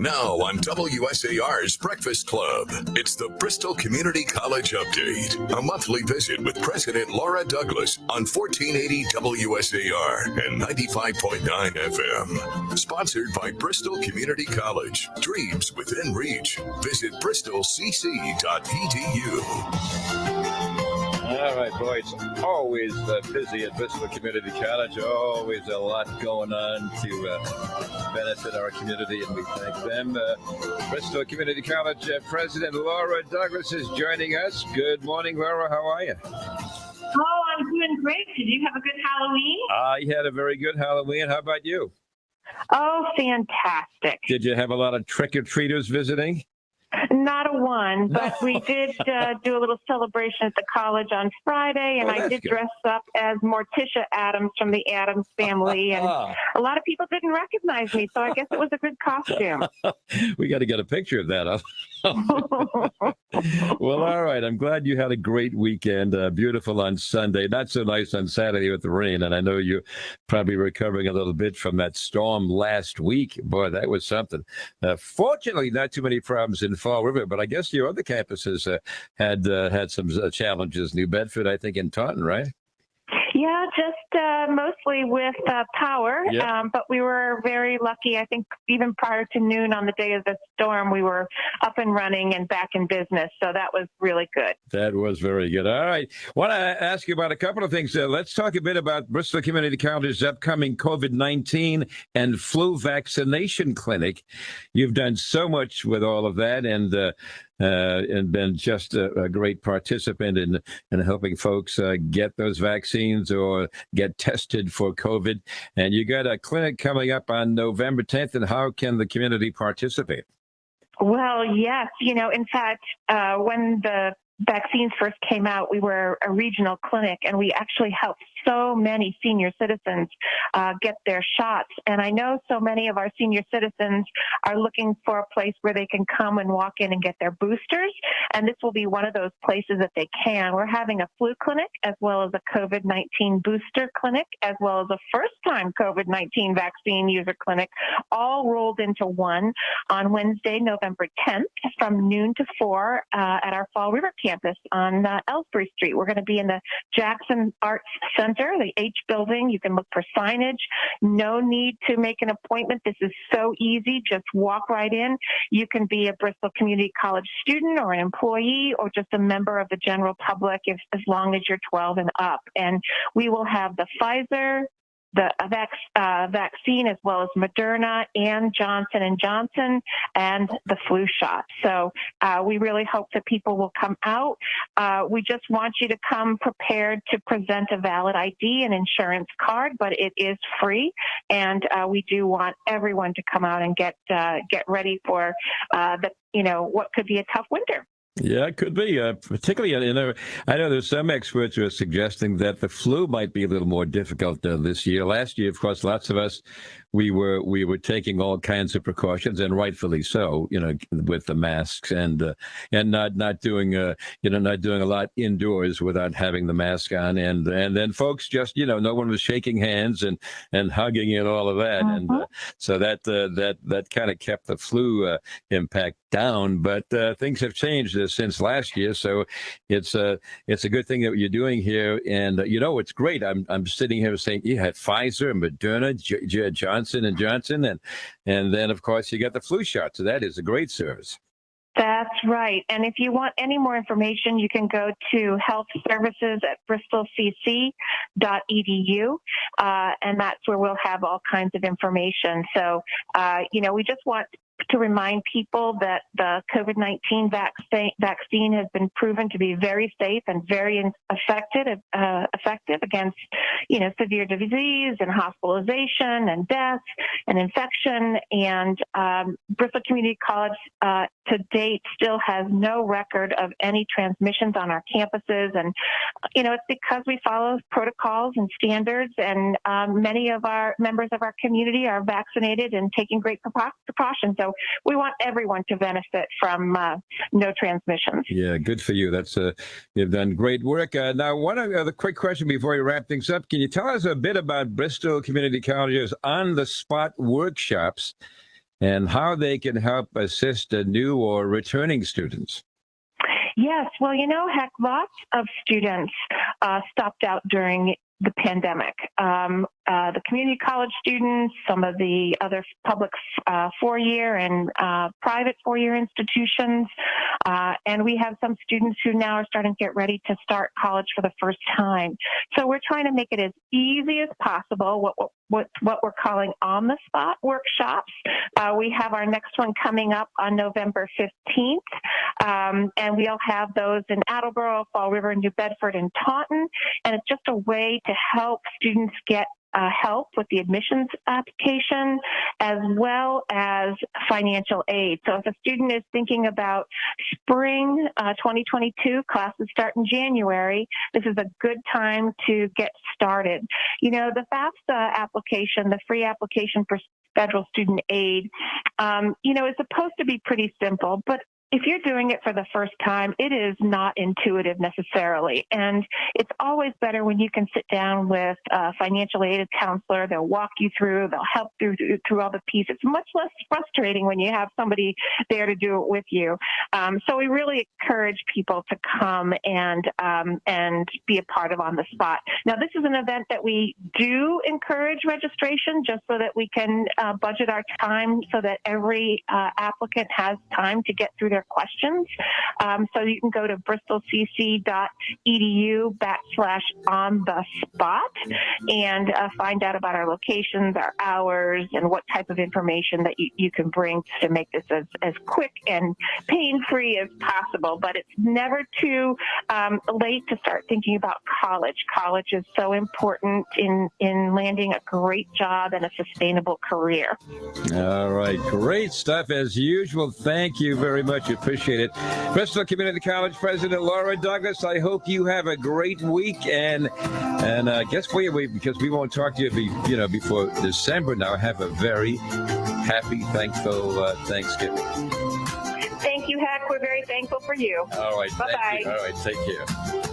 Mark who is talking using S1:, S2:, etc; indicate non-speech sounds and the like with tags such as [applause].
S1: Now on WSAR's Breakfast Club, it's the Bristol Community College Update, a monthly visit with President Laura Douglas on 1480 WSAR and 95.9 FM. Sponsored by Bristol Community College. Dreams within reach. Visit bristolcc.edu.
S2: All right, boy, it's always uh, busy at Bristol Community College. Always a lot going on to uh, benefit our community, and we thank them. Uh, Bristol Community College uh, President Laura Douglas is joining us. Good morning, Laura. How are you?
S3: Oh, I'm doing great. Did you have a good Halloween?
S2: I had a very good Halloween. How about you?
S3: Oh, fantastic.
S2: Did you have a lot of trick or treaters visiting?
S3: One, but we did uh, do a little celebration at the college on Friday, and
S2: Oh,
S3: I did
S2: good.
S3: dress up as Morticia Addams from the Addams family, and [laughs] a lot of people didn't recognize me, so I guess it was a good costume. [laughs]
S2: we got to get a picture of that. up. [laughs] well, all right. I'm glad you had a great weekend. Uh, beautiful on Sunday. Not so nice on Saturday with the rain. And I know you're probably recovering a little bit from that storm last week. Boy, that was something. Uh, fortunately, not too many problems in Fall River, but I guess your other campuses uh, had uh, had some uh, challenges. New Bedford, I think, and Taunton, right?
S3: yeah, just uh, mostly with uh, power,
S2: Yep.
S3: um, but we were very lucky. I think even prior to noon on the day of the storm, we were up and running and back in business, so that was really good.
S2: That was very good. All right. Want to ask you about a couple of things. Uh, let's talk a bit about Bristol Community College's upcoming COVID 19 and flu vaccination clinic. You've done so much with all of that and uh, and been just a, a great participant in, in helping folks uh, get those vaccines or get tested for COVID. And you got a clinic coming up on November 10th. And how can the community participate?
S3: Well, yes. You know, in fact, uh, when the vaccines first came out, we were a regional clinic and we actually helped so many senior citizens uh, get their shots. And I know so many of our senior citizens are looking for a place where they can come and walk in and get their boosters. And this will be one of those places that they can. We're having a flu clinic as well as a COVID 19 booster clinic, as well as a first time COVID 19 vaccine user clinic, all rolled into one on Wednesday, November 10th from noon to 4 uh, at our Fall River campus on uh, Elsbree Street. We're going to be in the Jackson Arts Center, the H building. You can look for signage. No need to make an appointment. This is so easy. Just walk right in. You can be a Bristol Community College student or an employee or just a member of the general public if, as long as you're 12 and up. And we will have the Pfizer, the uh, uh, vaccine as well as Moderna and Johnson and Johnson and the flu shot. So uh, we really hope that people will come out. Uh, we just want you to come prepared to present a valid ID and insurance card, but it is free, and uh, we do want everyone to come out and get uh, get ready for the you know what could be a tough winter.
S2: Yeah, it could be. Uh, particularly, you know, I know there's some experts who are suggesting that the flu might be a little more difficult uh, this year. Last year, of course, lots of us we were we were taking all kinds of precautions, and rightfully so. You know, with the masks and uh, and not not doing uh, you know not doing a lot indoors without having the mask on, and and then folks just you know no one was shaking hands and and hugging and all of that, and uh, so that uh, that that kind of kept the flu uh, impact down. But uh, things have changed uh, since last year, so it's a uh, it's a good thing that you're doing here. And uh, you know, it's great. I'm I'm sitting here saying you had Pfizer, Moderna, J- J- Johnson and Johnson, and and then of course you got the flu shot. So that is a great service.
S3: That's right. And if you want any more information, you can go to health services at bristolcc.edu, uh, and that's where we'll have all kinds of information. So, uh, you know, we just want to remind people that the COVID 19 vaccine, vaccine has been proven to be very safe and very effective, uh, effective against, you know, severe disease and hospitalization and death and infection. And um, Bristol Community College uh, to date still has no record of any transmissions on our campuses. And, you know, it's because we follow protocols and standards, and um, many of our members of our community are vaccinated and taking great precau- precautions. So we want everyone to benefit from uh, no transmissions.
S2: Yeah, good for you. That's uh, you've done great work. Uh, now, one other quick question before we wrap things up: Can you tell us a bit about Bristol Community College's on-the-spot workshops? And how they can help assist new or returning students.
S3: Yes, well, you know, heck, lots of students uh, stopped out during the pandemic. Um, uh, the community college students, some of the other public uh, four-year and uh, private four-year institutions, uh, and we have some students who now are starting to get ready to start college for the first time. So we're trying to make it as easy as possible. What what what we're calling on-the-spot workshops. Uh, we have our next one coming up on November 15th, um, and we'll have those in Attleboro, Fall River, New Bedford, and Taunton. And it's just a way to help students get uh, help with the admissions application as well as financial aid. So if a student is thinking about spring uh, 2022, classes start in January, this is a good time to get started. You know, the FAFSA application, the free application for federal student aid, um, you know, is supposed to be pretty simple, but if you're doing it for the first time, it is not intuitive necessarily. And it's always better when you can sit down with a financial aid counselor. They'll walk you through, they'll help through, through all the pieces. It's much less frustrating when you have somebody there to do it with you. Um, so we really encourage people to come and, um, and be a part of On the Spot. Now, this is an event that we do encourage registration just so that we can uh, budget our time so that every uh, applicant has time to get through their their questions. Um, so you can go to bristolcc.edu backslash on the spot and uh, find out about our locations, our hours, and what type of information that you, you can bring to make this as, as quick and pain-free as possible. But it's never too um, late to start thinking about college. College is so important in, in landing a great job and a sustainable career.
S2: All right. Great stuff as usual. Thank you very much appreciate it. Bristol Community College President Laura Douglas, I hope you have a great week. And and uh, guess what? We, because we won't talk to you, be, you know, before December now. Have a very happy, thankful uh, Thanksgiving.
S3: Thank you, Heck. We're very thankful for you.
S2: All right.
S3: Bye-bye.
S2: All right. Take care.